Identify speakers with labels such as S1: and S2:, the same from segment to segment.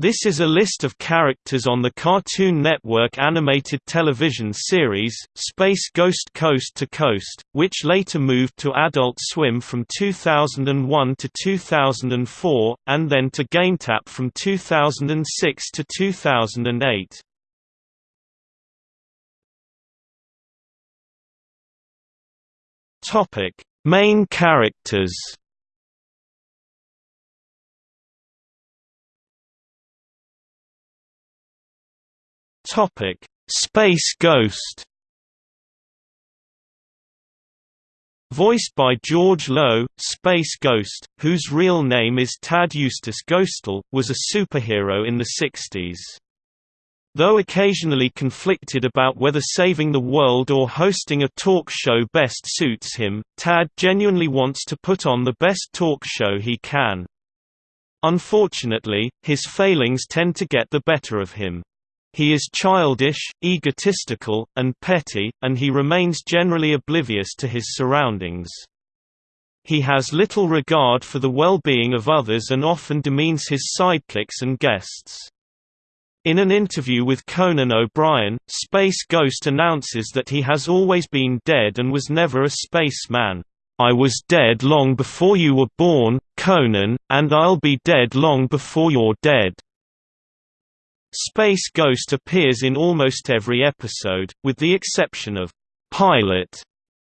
S1: This is a list of characters on the Cartoon Network animated television series, Space Ghost Coast to Coast, which later moved to Adult Swim from 2001 to 2004, and then to GameTap from 2006 to 2008. Main characters Topic: Space Ghost. Voiced by George Lowe, Space Ghost, whose real name is Tad Eustace Ghostal, was a superhero in the 60s. Though occasionally conflicted about whether saving the world or hosting a talk show best suits him, Tad genuinely wants to put on the best talk show he can. Unfortunately, his failings tend to get the better of him. He is childish, egotistical, and petty, and he remains generally oblivious to his surroundings. He has little regard for the well-being of others and often demeans his sidekicks and guests. In an interview with Conan O'Brien, Space Ghost announces that he has always been dead and was never a spaceman. I was dead long before you were born, Conan, and I'll be dead long before you're dead. Space Ghost appears in almost every episode, with the exception of Pilot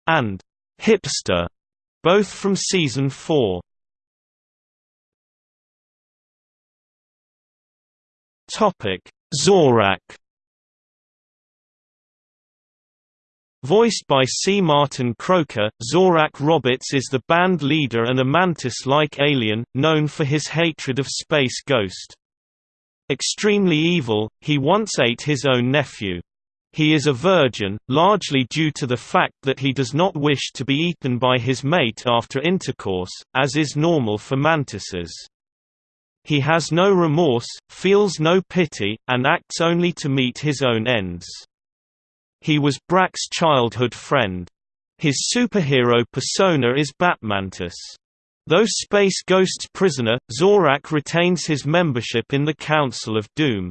S1: and Hipster, both from season 4. Topic: Zorak. Voiced by C. Martin Croker, Zorak Roberts is the band leader and a mantis-like alien, known for his hatred of Space Ghost. Extremely evil, he once ate his own nephew. He is a virgin, largely due to the fact that he does not wish to be eaten by his mate after intercourse, as is normal for mantises. He has no remorse, feels no pity, and acts only to meet his own ends. He was Brak's childhood friend. His superhero persona is Batmantis. Though Space Ghost's prisoner, Zorak retains his membership in the Council of Doom.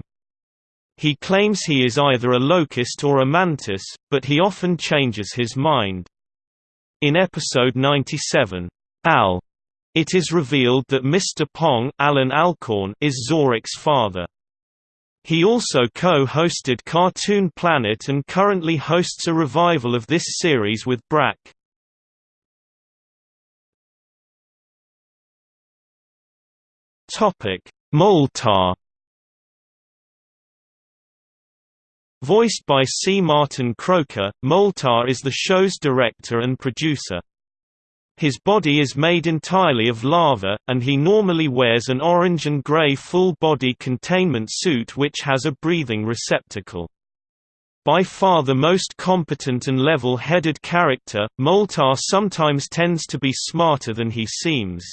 S1: He claims he is either a locust or a mantis, but he often changes his mind. In episode 97, Al, it is revealed that Mr. Pong Allan Alcorn is Zorak's father. He also co-hosted Cartoon Planet and currently hosts a revival of this series with Brak. Topic: Moltar. Voiced by C. Martin Croker, Moltar is the show's director and producer. His body is made entirely of lava, and he normally wears an orange and gray full-body containment suit which has a breathing receptacle. By far the most competent and level-headed character, Moltar sometimes tends to be smarter than he seems.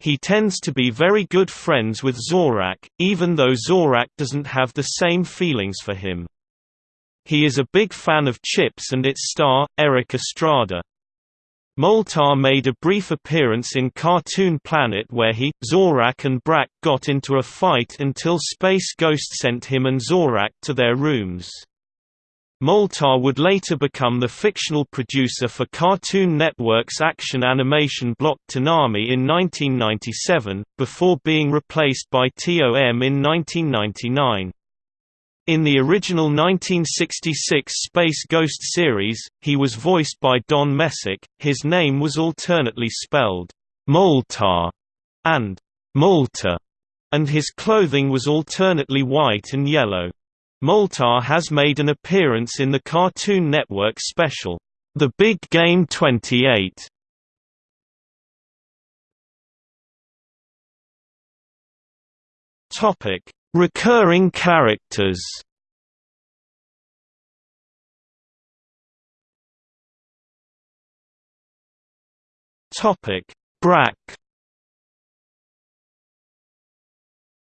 S1: He tends to be very good friends with Zorak, even though Zorak doesn't have the same feelings for him. He is a big fan of Chips and its star, Erik Estrada. Moltar made a brief appearance in Cartoon Planet where he, Zorak and Brak got into a fight until Space Ghost sent him and Zorak to their rooms. Moltar would later become the fictional producer for Cartoon Network's action animation block Toonami in 1997, before being replaced by TOM in 1999. In the original 1966 Space Ghost series, he was voiced by Don Messick, his name was alternately spelled Moltar and Molta, and his clothing was alternately white and yellow. Moltar has made an appearance in the Cartoon Network special, The Big Game 28. Topic: Recurring characters. Topic: Brak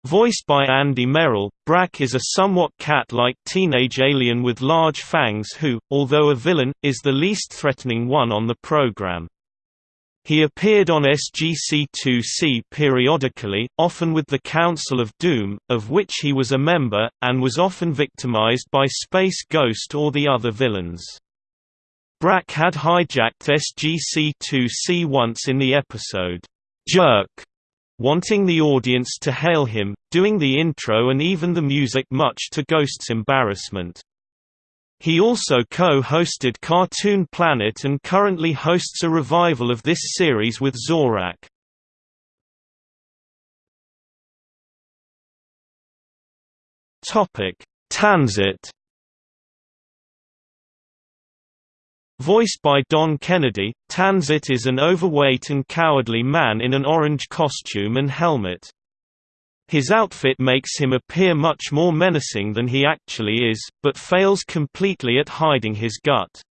S1: Voiced by Andy Merrill, Brak is a somewhat cat-like teenage alien with large fangs who, although a villain, is the least threatening one on the program. He appeared on SGC-2C periodically, often with the Council of Doom, of which he was a member, and was often victimized by Space Ghost or the other villains. Brak had hijacked SGC-2C once in the episode, Jerk, wanting the audience to hail him, doing the intro and even the music much to Ghost's embarrassment. He also co-hosted Cartoon Planet and currently hosts a revival of this series with Zorak. Tansit Voiced by Don Kennedy, Tansit is an overweight and cowardly man in an orange costume and helmet. His outfit makes him appear much more menacing than he actually is, but fails completely at hiding his gut.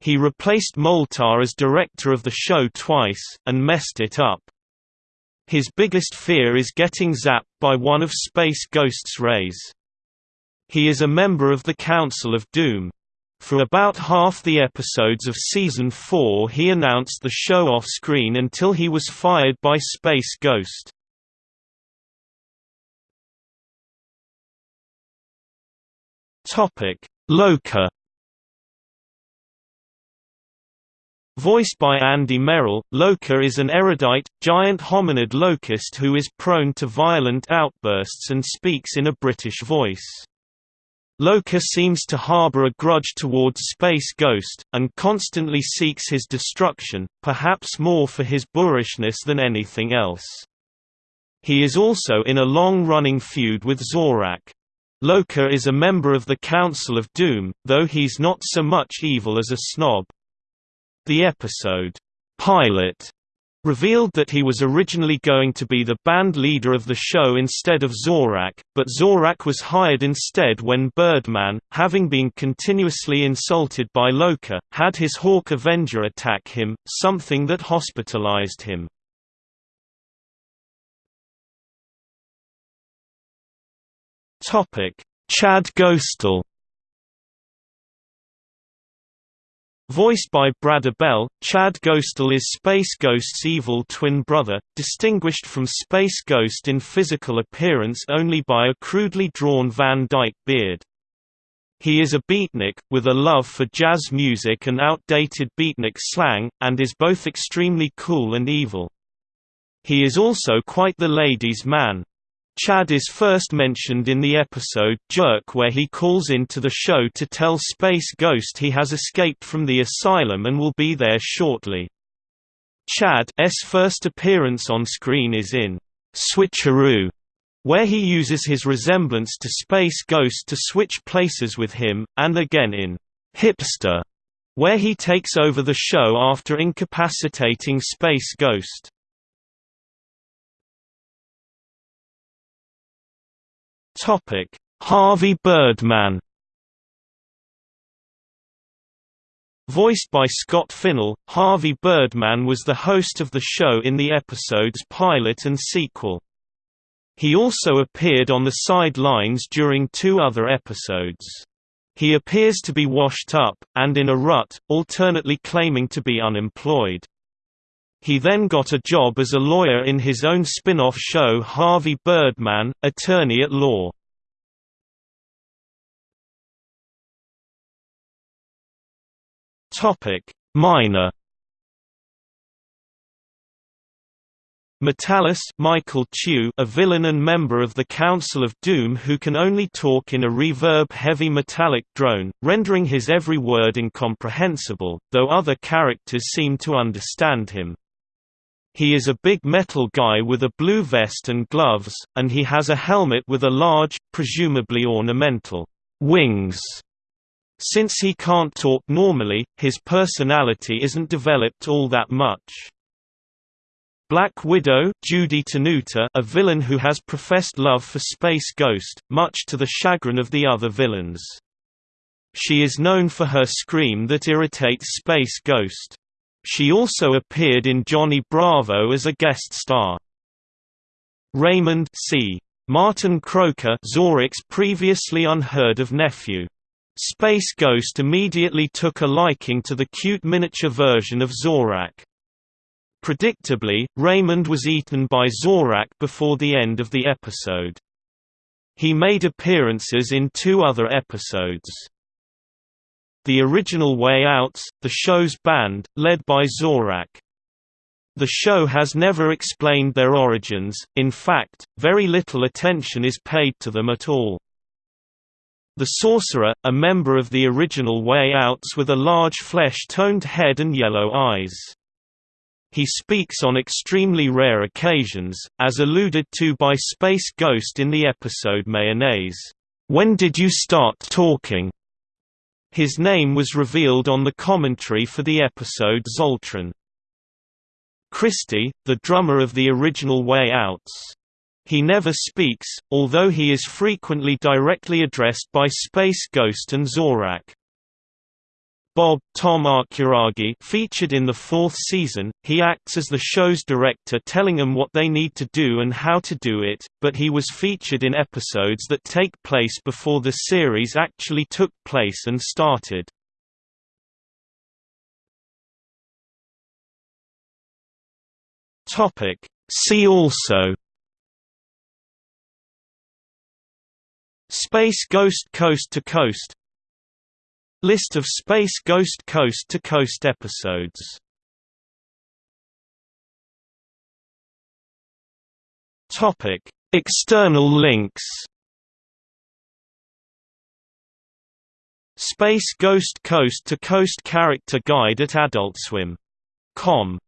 S1: He replaced Moltar as director of the show twice, and messed it up. His biggest fear is getting zapped by one of Space Ghost's rays. He is a member of the Council of Doom. For about half the episodes of Season 4 he announced the show off-screen until he was fired by Space Ghost. Lokar Voiced by Andy Merrill, Lokar is an erudite, giant hominid locust who is prone to violent outbursts and speaks in a British voice. Lokar seems to harbor a grudge towards Space Ghost, and constantly seeks his destruction, perhaps more for his boorishness than anything else. He is also in a long-running feud with Zorak. Lokar is a member of the Council of Doom, though he's not so much evil as a snob. The episode, Pilot, revealed that he was originally going to be the band leader of the show instead of Zorak, but Zorak was hired instead when Birdman, having been continuously insulted by Lokar, had his Hawk Avenger attack him, something that hospitalized him. Chad Ghostal Voiced by Brad Abrell, Chad Ghostal is Space Ghost's evil twin brother, distinguished from Space Ghost in physical appearance only by a crudely drawn Van Dyke beard. He is a beatnik, with a love for jazz music and outdated beatnik slang, and is both extremely cool and evil. He is also quite the ladies' man. Chad is first mentioned in the episode Jerk where he calls in to the show to tell Space Ghost he has escaped from the asylum and will be there shortly. Chad's first appearance on screen is in Switcheroo, where he uses his resemblance to Space Ghost to switch places with him, and again in Hipster, where he takes over the show after incapacitating Space Ghost. Topic: Harvey Birdman. Voiced by Scott Finnell, Harvey Birdman was the host of the show in the episode's pilot and sequel. He also appeared on the sidelines during two other episodes. He appears to be washed up, and in a rut, alternately claiming to be unemployed. He then got a job as a lawyer in his own spin-off show Harvey Birdman, Attorney at Law. Minor Metallus Michael Chew a villain and member of the Council of Doom who can only talk in a reverb-heavy metallic drone, rendering his every word incomprehensible, though other characters seem to understand him. He is a big metal guy with a blue vest and gloves, and he has a helmet with a large, presumably ornamental, wings. Since he can't talk normally, his personality isn't developed all that much. Black Widow Judy Tenuta a villain who has professed love for Space Ghost, much to the chagrin of the other villains. She is known for her scream that irritates Space Ghost. She also appeared in Johnny Bravo as a guest star. Raymond C. Martin Croker Zorak's previously unheard of nephew. Space Ghost immediately took a liking to the cute miniature version of Zorak. Predictably, Raymond was eaten by Zorak before the end of the episode. He made appearances in two other episodes. The original Way Outs, the show's band, led by Zorak. The show has never explained their origins, in fact, very little attention is paid to them at all. The Sorcerer, a member of the original Way Outs with a large flesh-toned head and yellow eyes. He speaks on extremely rare occasions, as alluded to by Space Ghost in the episode Mayonnaise. When did you start talking? His name was revealed on the commentary for the episode Zoltron. Christie, the drummer of the original Way Outs. He never speaks, although he is frequently directly addressed by Space Ghost and Zorak. Bob Tom Arkuragi featured in the fourth season, he acts as the show's director telling them what they need to do and how to do it, but he was featured in episodes that take place before the series actually took place and started. See also. Space Ghost Coast to Coast List of Space Ghost Coast to Coast episodes External links. Space Ghost Coast to Coast Character Guide at AdultSwim.com